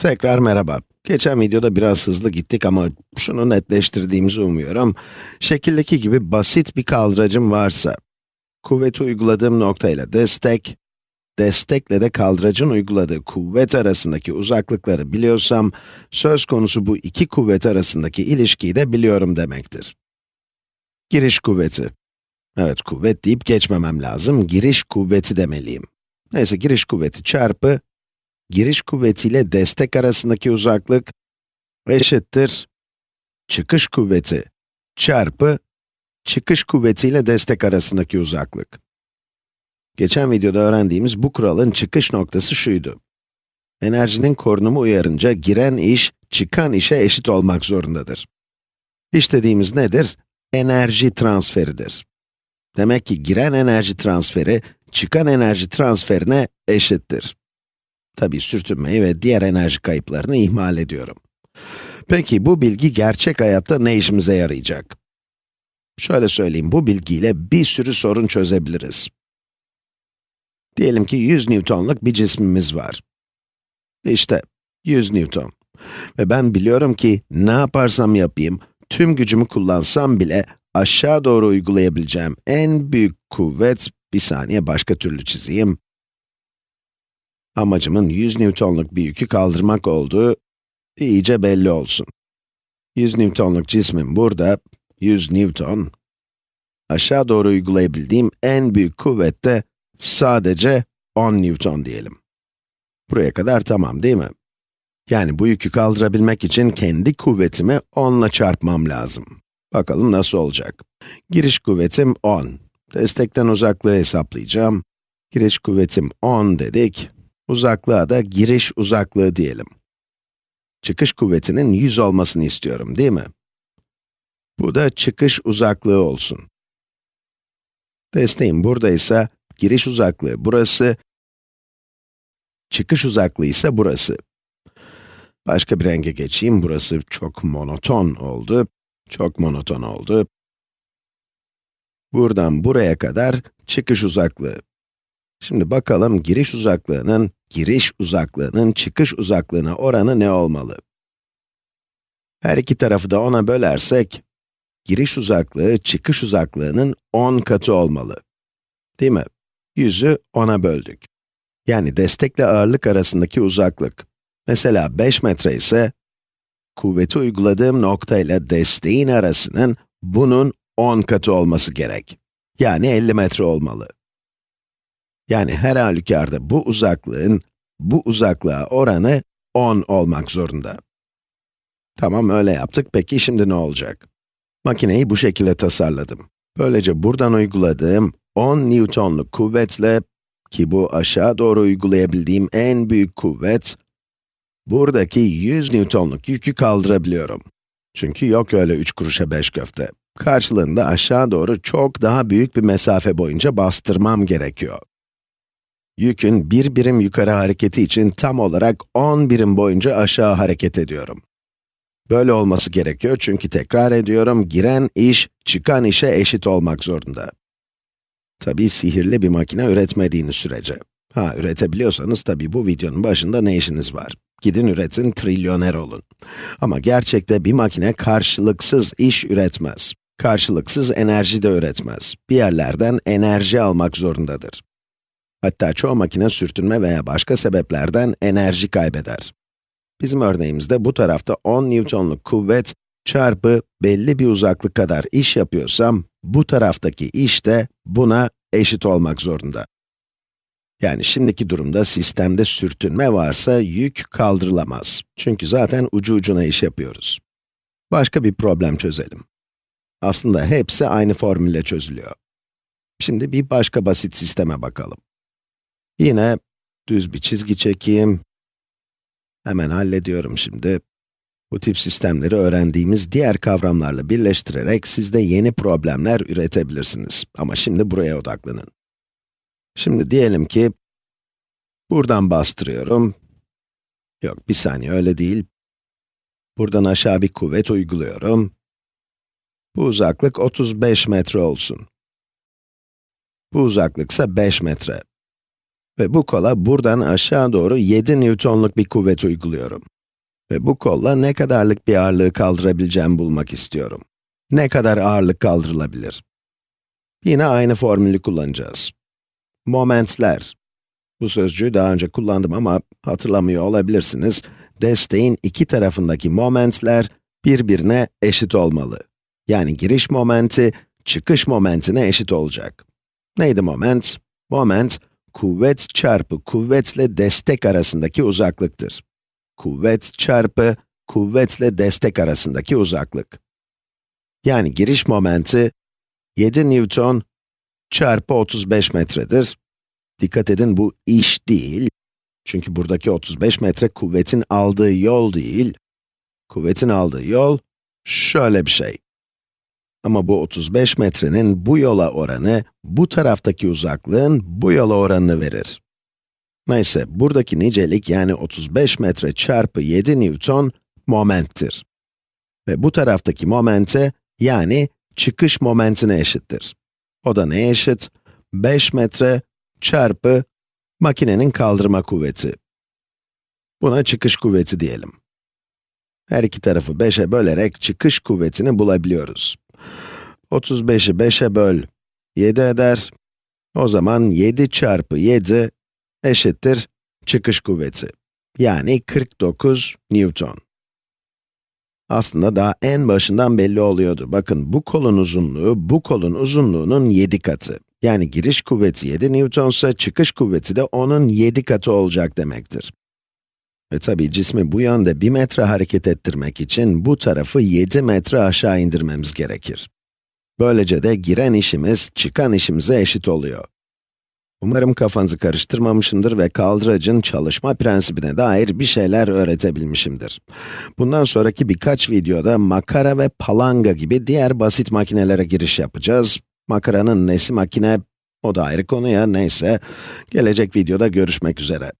Tekrar merhaba. Geçen videoda biraz hızlı gittik ama şunu netleştirdiğimizi umuyorum. Şekildeki gibi basit bir kaldıracım varsa, kuvveti uyguladığım noktayla destek, destekle de kaldıracın uyguladığı kuvvet arasındaki uzaklıkları biliyorsam, söz konusu bu iki kuvvet arasındaki ilişkiyi de biliyorum demektir. Giriş kuvveti. Evet, kuvvet deyip geçmemem lazım, giriş kuvveti demeliyim. Neyse, giriş kuvveti çarpı giriş kuvvetiyle destek arasındaki uzaklık eşittir çıkış kuvveti çarpı çıkış kuvvetiyle destek arasındaki uzaklık. Geçen videoda öğrendiğimiz bu kuralın çıkış noktası şuydu. Enerjinin korunumu uyarınca giren iş, çıkan işe eşit olmak zorundadır. İş dediğimiz nedir? Enerji transferidir. Demek ki giren enerji transferi, çıkan enerji transferine eşittir. Tabi sürtünmeyi ve diğer enerji kayıplarını ihmal ediyorum. Peki bu bilgi gerçek hayatta ne işimize yarayacak? Şöyle söyleyeyim, bu bilgiyle bir sürü sorun çözebiliriz. Diyelim ki 100 Newton'luk bir cismimiz var. İşte 100 Newton. Ve ben biliyorum ki ne yaparsam yapayım, tüm gücümü kullansam bile aşağı doğru uygulayabileceğim en büyük kuvvet, bir saniye başka türlü çizeyim. Amacımın 100 Newton'luk bir yükü kaldırmak olduğu iyice belli olsun. 100 Newton'luk cismim burada, 100 Newton. Aşağı doğru uygulayabildiğim en büyük kuvvet de sadece 10 Newton diyelim. Buraya kadar tamam değil mi? Yani bu yükü kaldırabilmek için kendi kuvvetimi 10 ile çarpmam lazım. Bakalım nasıl olacak. Giriş kuvvetim 10. Destekten uzaklığı hesaplayacağım. Giriş kuvvetim 10 dedik. Uzaklığa da giriş uzaklığı diyelim. Çıkış kuvvetinin 100 olmasını istiyorum, değil mi? Bu da çıkış uzaklığı olsun. Desteğim buradaysa, giriş uzaklığı burası, çıkış uzaklığı ise burası. Başka bir renge geçeyim, burası çok monoton oldu, çok monoton oldu. Buradan buraya kadar çıkış uzaklığı. Şimdi bakalım giriş uzaklığının, giriş uzaklığının çıkış uzaklığına oranı ne olmalı? Her iki tarafı da 10'a bölersek, giriş uzaklığı çıkış uzaklığının 10 katı olmalı. Değil mi? 100'ü 10'a böldük. Yani destekle ağırlık arasındaki uzaklık. Mesela 5 metre ise, kuvveti uyguladığım nokta ile desteğin arasının bunun 10 katı olması gerek. Yani 50 metre olmalı. Yani her halükarda bu uzaklığın, bu uzaklığa oranı 10 olmak zorunda. Tamam, öyle yaptık. Peki şimdi ne olacak? Makineyi bu şekilde tasarladım. Böylece buradan uyguladığım 10 Newton'luk kuvvetle, ki bu aşağı doğru uygulayabildiğim en büyük kuvvet, buradaki 100 Newton'luk yükü kaldırabiliyorum. Çünkü yok öyle 3 kuruşa 5 köfte. Karşılığında aşağı doğru çok daha büyük bir mesafe boyunca bastırmam gerekiyor yükün bir birim yukarı hareketi için tam olarak 10 birim boyunca aşağı hareket ediyorum. Böyle olması gerekiyor çünkü tekrar ediyorum, giren iş, çıkan işe eşit olmak zorunda. Tabii sihirli bir makine üretmediğiniz sürece. Ha, üretebiliyorsanız tabii bu videonun başında ne işiniz var? Gidin üretin, trilyoner olun. Ama gerçekte bir makine karşılıksız iş üretmez. Karşılıksız enerji de üretmez. Bir yerlerden enerji almak zorundadır. Hatta çoğu makine sürtünme veya başka sebeplerden enerji kaybeder. Bizim örneğimizde bu tarafta 10 Newton'luk kuvvet çarpı belli bir uzaklık kadar iş yapıyorsam, bu taraftaki iş de buna eşit olmak zorunda. Yani şimdiki durumda sistemde sürtünme varsa yük kaldırılamaz. Çünkü zaten ucu ucuna iş yapıyoruz. Başka bir problem çözelim. Aslında hepsi aynı formülle çözülüyor. Şimdi bir başka basit sisteme bakalım. Yine düz bir çizgi çekeyim. Hemen hallediyorum şimdi. Bu tip sistemleri öğrendiğimiz diğer kavramlarla birleştirerek siz de yeni problemler üretebilirsiniz. Ama şimdi buraya odaklanın. Şimdi diyelim ki, buradan bastırıyorum. Yok, bir saniye öyle değil. Buradan aşağı bir kuvvet uyguluyorum. Bu uzaklık 35 metre olsun. Bu uzaklık ise 5 metre. Ve bu kola buradan aşağı doğru 7 Newton'luk bir kuvvet uyguluyorum. Ve bu kolla ne kadarlık bir ağırlığı kaldırabileceğimi bulmak istiyorum. Ne kadar ağırlık kaldırılabilir? Yine aynı formülü kullanacağız. Momentler. Bu sözcüğü daha önce kullandım ama hatırlamıyor olabilirsiniz. Desteğin iki tarafındaki momentler birbirine eşit olmalı. Yani giriş momenti, çıkış momentine eşit olacak. Neydi moment? Moment, kuvvet çarpı kuvvetle destek arasındaki uzaklıktır. Kuvvet çarpı kuvvetle destek arasındaki uzaklık. Yani giriş momenti 7 Newton çarpı 35 metredir. Dikkat edin bu iş değil. Çünkü buradaki 35 metre kuvvetin aldığı yol değil. Kuvvetin aldığı yol şöyle bir şey. Ama bu 35 metrenin bu yola oranı, bu taraftaki uzaklığın bu yola oranını verir. Neyse, buradaki nicelik yani 35 metre çarpı 7 Newton momenttir. Ve bu taraftaki momente, yani çıkış momentine eşittir. O da neye eşit? 5 metre çarpı makinenin kaldırma kuvveti. Buna çıkış kuvveti diyelim. Her iki tarafı 5'e bölerek çıkış kuvvetini bulabiliyoruz. 35'i 5'e böl, 7 eder. O zaman 7 çarpı 7 eşittir çıkış kuvveti. Yani 49 Newton. Aslında daha en başından belli oluyordu. Bakın bu kolun uzunluğu, bu kolun uzunluğunun 7 katı. Yani giriş kuvveti 7 Newton ise çıkış kuvveti de onun 7 katı olacak demektir. Ve tabii cismi bu yönde 1 metre hareket ettirmek için bu tarafı 7 metre aşağı indirmemiz gerekir. Böylece de giren işimiz, çıkan işimize eşit oluyor. Umarım kafanızı karıştırmamışımdır ve kaldıracın çalışma prensibine dair bir şeyler öğretebilmişimdir. Bundan sonraki birkaç videoda makara ve palanga gibi diğer basit makinelere giriş yapacağız. Makaranın nesi makine, o da ayrı konu ya, neyse. Gelecek videoda görüşmek üzere.